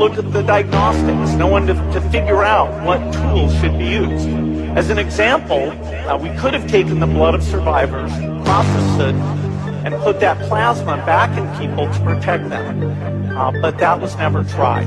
Uh, no one to look at the diagnostics, no one to, to figure out what tools should be used. As an example, uh, we could have taken the blood of survivors, processed it, and put that plasma back in people to protect them. Uh, but that was never tried.